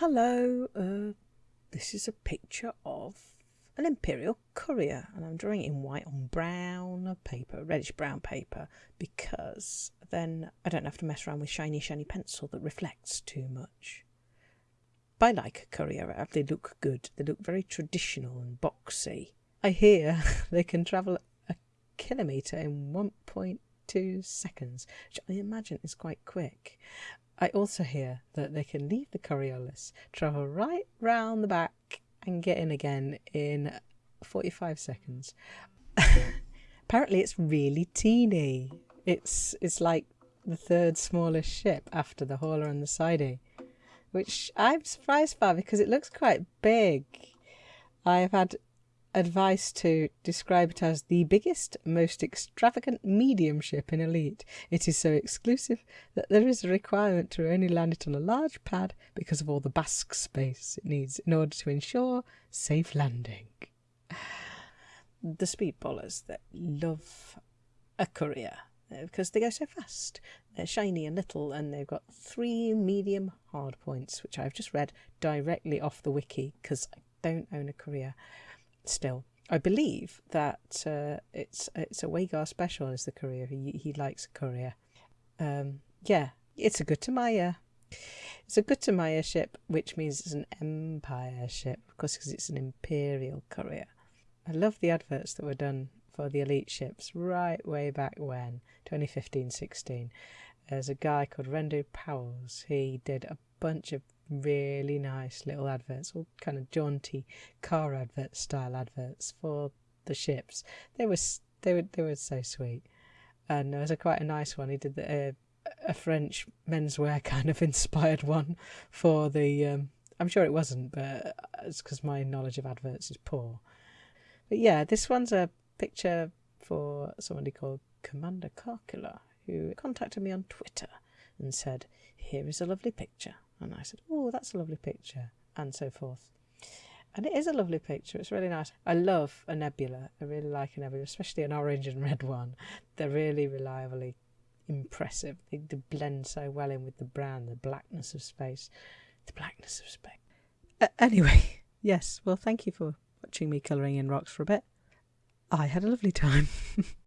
Hello, uh, this is a picture of an imperial courier, and I'm drawing it in white on brown paper, reddish brown paper, because then I don't have to mess around with shiny, shiny pencil that reflects too much. But I like a courier, they look good, they look very traditional and boxy. I hear they can travel a kilometre in 1.2 seconds, which I imagine is quite quick. I also hear that they can leave the Coriolis, travel right round the back, and get in again in 45 seconds. Apparently, it's really teeny. It's it's like the third smallest ship after the hauler and the sidey, which I'm surprised by because it looks quite big. I've had advice to describe it as the biggest, most extravagant mediumship in Elite. It is so exclusive that there is a requirement to only land it on a large pad because of all the basque space it needs in order to ensure safe landing. The speedballers that love a courier uh, because they go so fast. They're shiny and little, and they've got three medium hard points, which I've just read directly off the wiki because I don't own a courier still. I believe that uh, it's it's a Wagar special as the courier. He, he likes a courier. Um, yeah, it's a Gutamaya. It's a Gutamaya ship, which means it's an Empire ship, of course, because it's an Imperial courier. I love the adverts that were done for the elite ships right way back when, 2015 16. There's a guy called Rendu Powers. He did a bunch of really nice little adverts, all kind of jaunty car advert style adverts for the ships. They were they were they were so sweet, and there was a quite a nice one. He did the, uh, a French menswear kind of inspired one for the. Um, I'm sure it wasn't, but it's because my knowledge of adverts is poor. But yeah, this one's a picture for somebody called Commander Carcula, who contacted me on Twitter and said, Here is a lovely picture. And I said, Oh, that's a lovely picture, and so forth. And it is a lovely picture. It's really nice. I love a nebula. I really like a nebula, especially an orange and red one. They're really reliably impressive. They, they blend so well in with the brown, the blackness of space. The blackness of space. Uh, anyway, yes. Well, thank you for watching me colouring in rocks for a bit. I had a lovely time.